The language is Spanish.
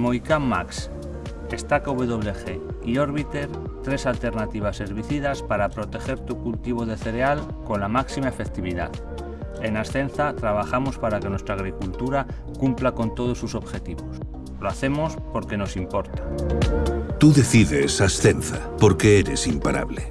Moicam Max, Stack WG y Orbiter, tres alternativas herbicidas para proteger tu cultivo de cereal con la máxima efectividad. En Ascenza trabajamos para que nuestra agricultura cumpla con todos sus objetivos. Lo hacemos porque nos importa. Tú decides Ascenza, porque eres imparable.